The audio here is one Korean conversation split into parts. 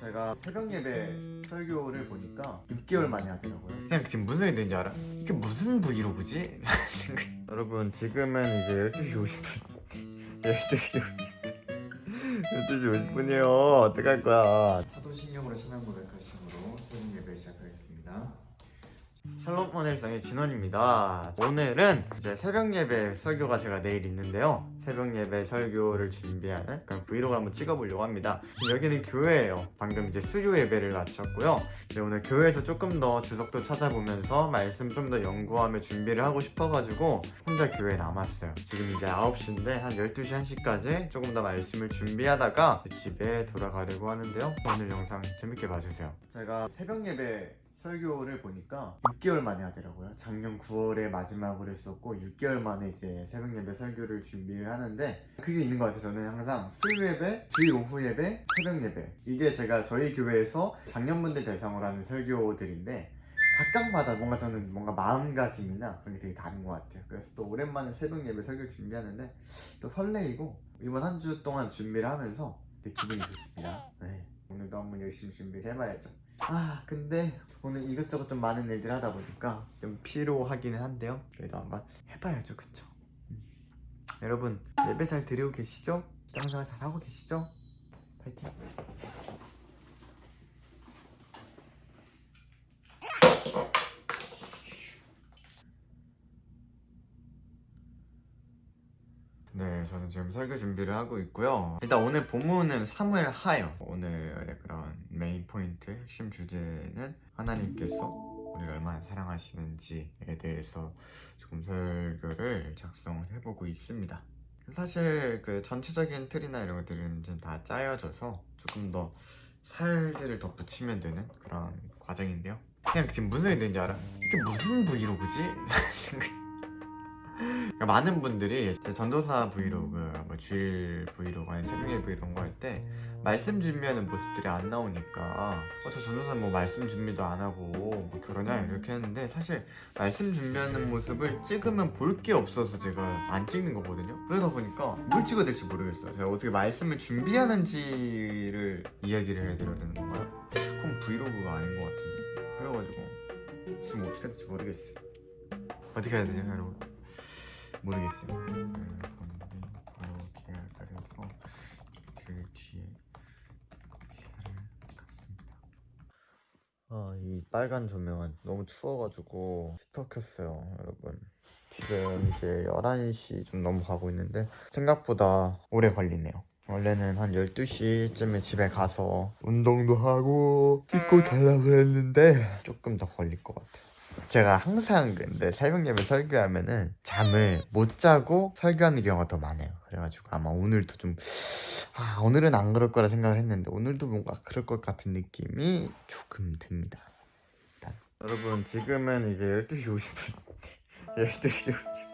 제가 새벽 예배 설교를 보니까 6개월 만에 하더라고요. 그냥 지금 무슨 일인지 알아? 이게 무슨 브이로그지? 여러분 지금은 이제 12시 50분 12시 50분 12시 50분이에요 어떡할 거야 사도신경으로 신앙 고백하심으로 새벽 예배 시작하겠습니다 샬롬 원일상의 진원입니다. 오늘은 이제 새벽 예배 설교가 제가 내일 있는데요. 새벽 예배 설교를 준비하는 그런 브이로그를 한번 찍어보려고 합니다. 여기는 교회예요. 방금 이제 수요 예배를 마쳤고요. 이제 오늘 교회에서 조금 더 주석도 찾아보면서 말씀 좀 더 연구하며 준비를 하고 싶어가지고 혼자 교회에 남았어요. 지금 이제 9시인데 한 12시 1시까지 조금 더 말씀을 준비하다가 집에 돌아가려고 하는데요. 오늘 영상 재밌게 봐주세요. 제가 새벽 예배 설교를 보니까 6개월 만에 하더라고요. 작년 9월에 마지막으로 했었고 6개월 만에 이제 새벽 예배 설교를 준비를 하는데 그게 있는 것 같아요. 저는 항상 수요 예배, 주일 오후 예배, 새벽 예배 이게 제가 저희 교회에서 작년분들 대상으로 하는 설교들인데 각각마다 뭔가 저는 뭔가 마음가짐이나 그런 게 되게 다른 것 같아요. 그래서 또 오랜만에 새벽 예배 설교를 준비하는데 또 설레이고 이번 한 주 동안 준비를 하면서 되게 기분이 좋습니다. 네. 오늘도 한번 열심히 준비를 해봐야죠. 아 근데 오늘 이것저것 좀 많은 일들 하다 보니까 좀 피로하기는 한데요 그래도 한번 해봐야죠 그쵸 음. 여러분 예배 잘 드리고 계시죠? 장사가 잘하고 계시죠? 파이팅 네, 저는 지금 설교 준비를 하고 있고요. 일단 오늘 본문은 사무엘 하요. 오늘의 그런 메인 포인트, 핵심 주제는 하나님께서 우리를 얼마나 사랑하시는지에 대해서 조금 설교를 작성을 해보고 있습니다. 사실 그 전체적인 틀이나 이런 것들은 좀 다 짜여져서 조금 더 살들을 더 붙이면 되는 그런 과정인데요. 그냥 지금 무슨 일인지 알아? 이게 무슨 브이로그지? 그러니까 많은 분들이 제 전도사 브이로그, 뭐 주일 브이로그, 아니 새벽에 브이로그 할때 말씀 준비하는 모습들이 안 나오니까 어, 저 전도사 뭐 말씀 준비도 안 하고 뭐 결혼이야 이렇게 했는데 사실 말씀 준비하는 모습을 찍으면 볼 게 없어서 제가 안 찍는 거거든요. 그러다 보니까 뭘 찍어야 될지 모르겠어요. 제가 어떻게 말씀을 준비하는지를 이야기를 해드려야 되는 건가요? 그럼 브이로그가 아닌 것 같은데. 그래가지고 지금 어떻게 해야 될지 모르겠어요. 어떻게 해야 되죠 여러분? 모르겠어요. 음, 그렇게 기다려서 이틀 뒤에 기사를 갔습니다. 아, 이 빨간 조명은 너무 추워가지고 스터 켰어요, 여러분. 지금 이제 11시 좀 넘어가고 있는데 생각보다 오래 걸리네요. 원래는 한 12시쯤에 집에 가서 운동도 하고 씻고 자려고 했는데 조금 더 걸릴 것 같아요. 제가 항상 근데 새벽 예배 설교하면은 잠을 못 자고 설교하는 경우가 더 많아요. 그래가지고 아마 오늘도 좀 아, 오늘은 안 그럴 거라 생각을 했는데 오늘도 뭔가 그럴 것 같은 느낌이 조금 듭니다. 일단 여러분 지금은 이제 12시 50분 12시 50분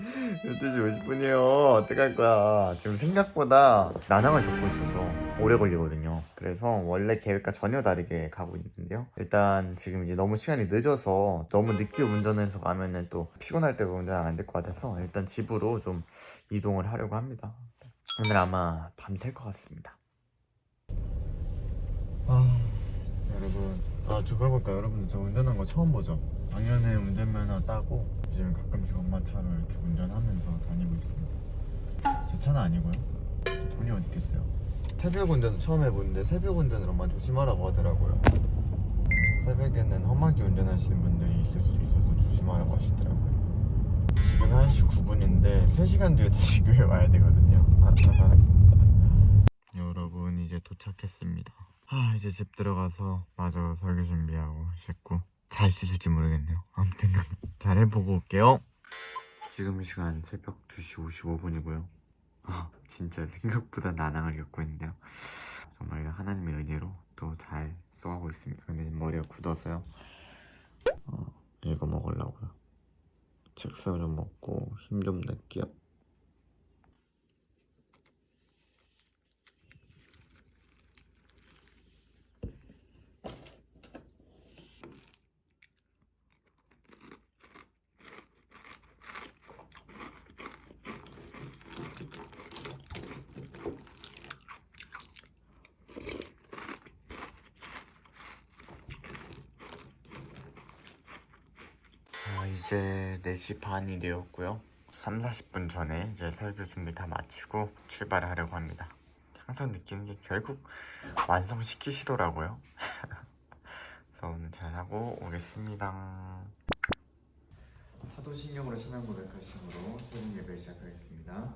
12시 50분이에요. 어떡할 거야. 지금 생각보다 난항을 겪고 있어서 오래 걸리거든요. 그래서 원래 계획과 전혀 다르게 가고 있는데요. 일단 지금 이제 너무 시간이 늦어서 너무 늦게 운전해서 가면은 또 피곤할 때가 운전 안 될 것 같아서 일단 집으로 좀 이동을 하려고 합니다. 오늘 아마 밤샐 것 같습니다. 아, 여러분. 아, 저 그러볼까 여러분 저 운전한 거 처음 보죠? 작년에 운전면허 따고 가끔씩 엄마 차로 이렇게 운전하면서 다니고 있습니다. 제 차는 아니고요. 돈이 어디 있겠어요? 새벽 운전 처음 해보는데 새벽 운전을 엄마 조심하라고 하더라고요. 새벽에는 험하게 운전하시는 분들이 있을 수 있어서 조심하라고 하시더라고요. 지금 1시 9분인데 3시간 뒤에 다시 교회 와야 되거든요. 여러분 이제 도착했습니다. 아 이제 집 들어가서 마저 설교 준비하고 씻고 잘수 있을지 모르겠네요. 아무튼 잘 해보고 올게요. 지금 시간 새벽 2시 55분이고요. 아 진짜 생각보다 난항을 겪고 있는데요. 정말 하나님의 은혜로 또 잘 써가고 있습니다. 근데 머리가 굳어서요. 어, 이거 먹으려고요. 책상 좀 먹고 힘 좀 낼게요. 이제 4시 반이 되었고요. 3, 40분 전에 이제 설교 준비 다 마치고 출발을 하려고 합니다. 항상 느끼는 게 결국 완성시키시더라고요. 그래서 오늘 잘하고 오겠습니다. 사도신경으로 신앙 고백하심으로 새벽 예배를 시작하겠습니다.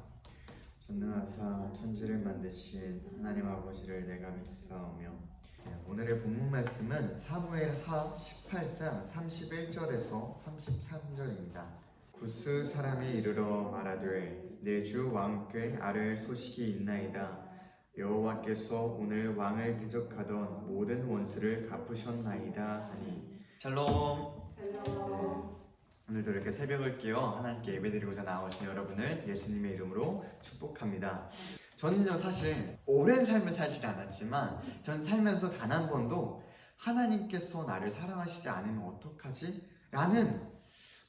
전능하사 천지를 만드신 하나님 아버지를 내가 믿사오며 네, 오늘의 본문 말씀은 사무엘 하 18장 31절에서 33절입니다. 구스 사람이 이르러 말하되 내 주 왕께 아를 소식이 있나이다. 여호와께서 오늘 왕을 대적하던 모든 원수를 갚으셨나이다 하니 샬롬. 네. 오늘도 이렇게 새벽을 깨어 하나님께 예배드리고자 나오신 여러분을 예수님의 이름으로 축복합니다. 저는요 사실 오랜 삶을 살지 않았지만 전 살면서 단 한 번도 하나님께서 나를 사랑하시지 않으면 어떡하지? 라는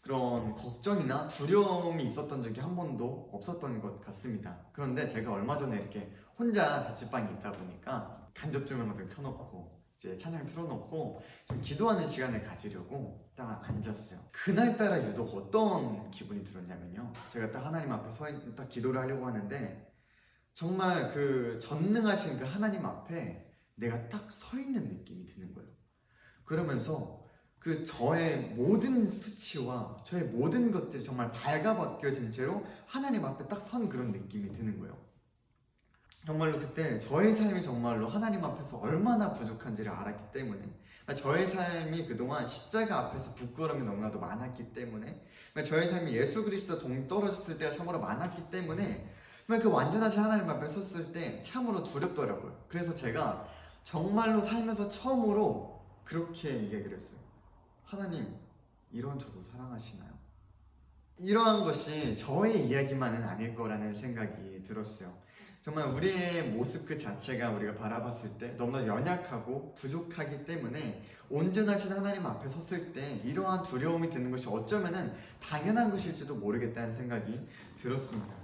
그런 걱정이나 두려움이 있었던 적이 한 번도 없었던 것 같습니다. 그런데 제가 얼마 전에 이렇게 혼자 자취방에 있다 보니까 간접 조명을 켜놓고 이제 찬양 틀어놓고 좀 기도하는 시간을 가지려고 딱 앉았어요. 그날따라 유독 어떤 기분이 들었냐면요. 제가 딱 하나님 앞에 서 있, 딱 기도를 하려고 하는데 정말 그 전능하신 그 하나님 앞에 내가 딱 서 있는 느낌이 드는 거예요. 그러면서 그 저의 모든 수치와 저의 모든 것들이 정말 발가벗겨진 채로 하나님 앞에 딱 선 그런 느낌이 드는 거예요. 정말로 그때 저의 삶이 정말로 하나님 앞에서 얼마나 부족한지를 알았기 때문에 저의 삶이 그동안 십자가 앞에서 부끄러움이 너무나도 많았기 때문에 저의 삶이 예수 그리스도 동 떨어졌을 때가 참으로 많았기 때문에 정말 그 완전하신 하나님 앞에 섰을 때 참으로 두렵더라고요. 그래서 제가 정말로 살면서 처음으로 그렇게 얘기를 했어요. 하나님, 이런 저도 사랑하시나요? 이러한 것이 저의 이야기만은 아닐 거라는 생각이 들었어요. 정말 우리의 모습 그 자체가 우리가 바라봤을 때 너무나 연약하고 부족하기 때문에 온전하신 하나님 앞에 섰을 때 이러한 두려움이 드는 것이 어쩌면은 당연한 것일지도 모르겠다는 생각이 들었습니다.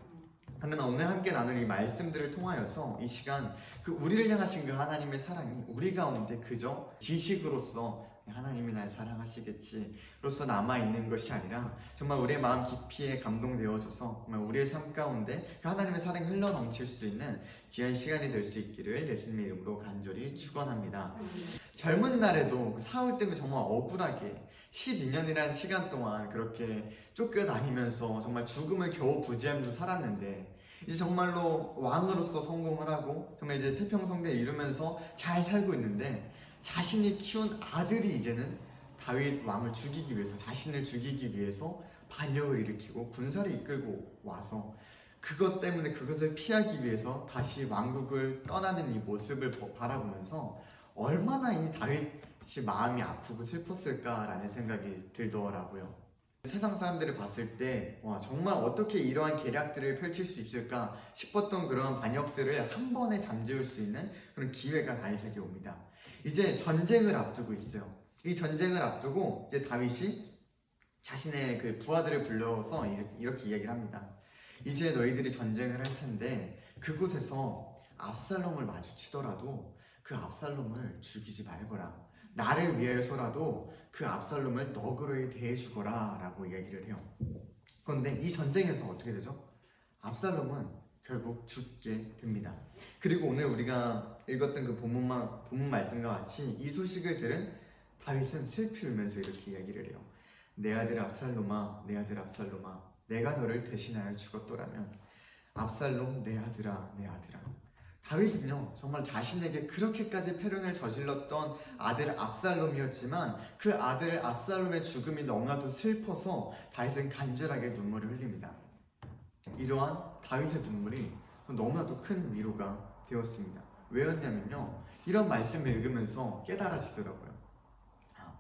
그러나 오늘 함께 나눌 이 말씀들을 통하여서 이 시간 그 우리를 향하신 그 하나님의 사랑이 우리 가운데 그저 지식으로서 하나님이 날 사랑하시겠지로서 남아있는 것이 아니라 정말 우리의 마음 깊이에 감동되어져서 정말 우리의 삶 가운데 그 하나님의 사랑이 흘러넘칠 수 있는 귀한 시간이 될 수 있기를 예수님의 이름으로 간절히 축원합니다. 젊은 날에도 그 사울 때문에 정말 억울하게 12년이라는 시간 동안 그렇게 쫓겨다니면서 정말 죽음을 겨우 부지하면서 살았는데 이제 정말로 왕으로서 성공을 하고 정말 이제 태평성대에 이루면서 잘 살고 있는데 자신이 키운 아들이 이제는 다윗 왕을 죽이기 위해서 자신을 죽이기 위해서 반역을 일으키고 군사를 이끌고 와서 그것 때문에 그것을 피하기 위해서 다시 왕국을 떠나는 이 모습을 바라보면서 얼마나 이 다윗이 마음이 아프고 슬펐을까라는 생각이 들더라고요. 세상 사람들을 봤을 때, 와, 정말 어떻게 이러한 계략들을 펼칠 수 있을까 싶었던 그런 반역들을 한 번에 잠재울 수 있는 그런 기회가 다윗에게 옵니다. 이제 전쟁을 앞두고 있어요. 이 전쟁을 앞두고 이제 다윗이 자신의 그 부하들을 불러서 이렇게 이야기를 합니다. 이제 너희들이 전쟁을 할 텐데 그곳에서 압살롬을 마주치더라도 그 압살롬을 죽이지 말거라. 나를 위해서라도 그 압살롬을 너그러이 대해주거라 라고 이야기를 해요. 그런데 이 전쟁에서 어떻게 되죠? 압살롬은 결국 죽게 됩니다. 그리고 오늘 우리가 읽었던 그 본문만, 본문 말씀과 같이 이 소식을 들은 다윗은 슬피 울면서 이렇게 이야기를 해요. 내 아들 압살롬아, 내 아들 압살롬아, 내가 너를 대신하여 죽었더라면 압살롬 내 아들아, 내 아들아. 다윗은요 정말 자신에게 그렇게까지 패륜을 저질렀던 아들 압살롬이었지만 그 아들 압살롬의 죽음이 너무나도 슬퍼서 다윗은 간절하게 눈물을 흘립니다. 이러한 다윗의 눈물이 너무나도 큰 위로가 되었습니다. 왜였냐면요 이런 말씀을 읽으면서 깨달아지더라고요. 아,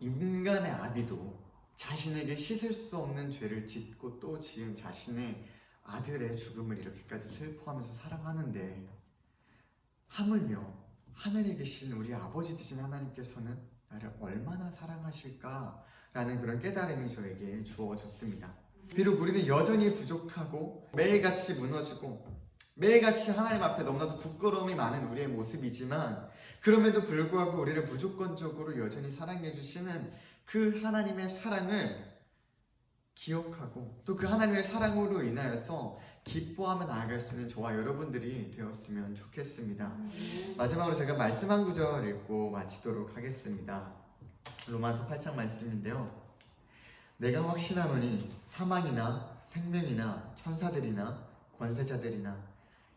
인간의 아비도 자신에게 씻을 수 없는 죄를 짓고 또 지은 자신의 아들의 죽음을 이렇게까지 슬퍼하면서 사랑하는데 하물며 하늘에 계신 우리 아버지 되신 하나님께서는 나를 얼마나 사랑하실까라는 그런 깨달음이 저에게 주어졌습니다. 비록 우리는 여전히 부족하고 매일같이 무너지고 매일같이 하나님 앞에 너무나도 부끄러움이 많은 우리의 모습이지만 그럼에도 불구하고 우리를 무조건적으로 여전히 사랑해 주시는 그 하나님의 사랑을 기억하고 또 그 하나님의 사랑으로 인하여서 기뻐하며 나아갈 수 있는 저와 여러분들이 되었으면 좋겠습니다. 마지막으로 제가 말씀 한 구절 읽고 마치도록 하겠습니다. 로마서 8장 말씀인데요. 내가 확신하노니 사망이나 생명이나 천사들이나 권세자들이나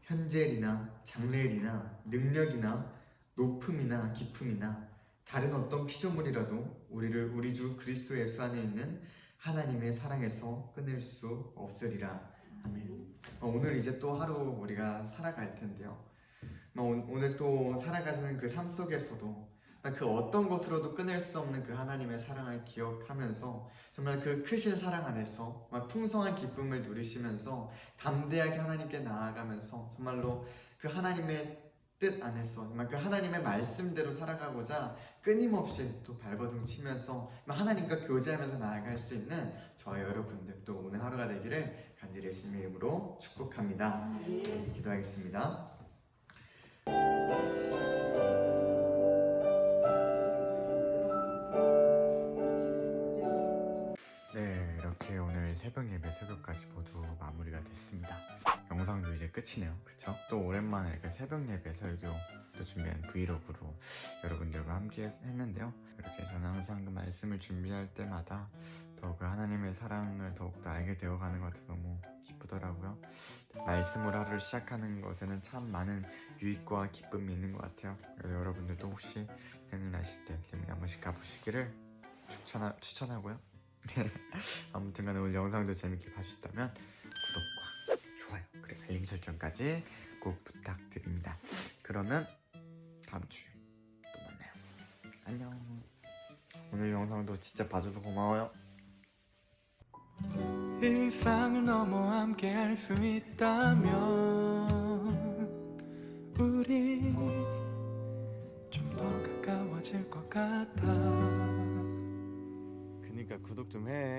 현재일이나 장래일이나 능력이나 높음이나 깊음이나 다른 어떤 피조물이라도 우리를 우리 주 그리스도 예수 안에 있는 하나님의 사랑에서 끊을 수 없으리라. 아멘. 어, 오늘 이제 또 하루 우리가 살아갈 텐데요. 어, 오- 오늘 또 살아가는 그 삶 속에서도 그 어떤 것으로도 끊을 수 없는 그 하나님의 사랑을 기억하면서 정말 그 크신 사랑 안에서 풍성한 기쁨을 누리시면서 담대하게 하나님께 나아가면서 정말로 그 하나님의 뜻 안에서 그 하나님의 말씀대로 살아가고자 끊임없이 또 발버둥 치면서 하나님과 교제하면서 나아갈 수 있는 저와 여러분들 또 오늘 하루가 되기를 간절히 예수님의 이름으로 축복합니다. 기도하겠습니다. 네, 이렇게 오늘 새벽 예배 새벽까지 모두 마무리가 됐습니다. 영상도 이제 끝이네요. 또 오랜만에 이렇게 새벽 예배 설교 또 준비한 브이로그로 여러분들과 함께 했- 했는데요. 이렇게 저는 항상 그 말씀을 준비할 때마다 더그 하나님의 사랑을 더욱더 알게 되어가는 것 같아서 너무 기쁘더라고요. 말씀으로 하루를 시작하는 것에는 참 많은 유익과 기쁨이 있는 것 같아요. 여러분들도 혹시 생일나실 때 세미나 한 번씩 가보시기를 추천하, 추천하고요. 아무튼 간에 오늘 영상도 재밌게 봐주셨다면 좋아요 그리고 알림 설정까지 꼭 부탁드립니다. 그러면 다음 주에 또 만나요. 안녕. 오늘 영상도 진짜 봐줘서 고마워요. 일상을 넘어 함께 할 수 있다면 우리 좀 더 가까워질 것 같아 그니까 구독 좀 해.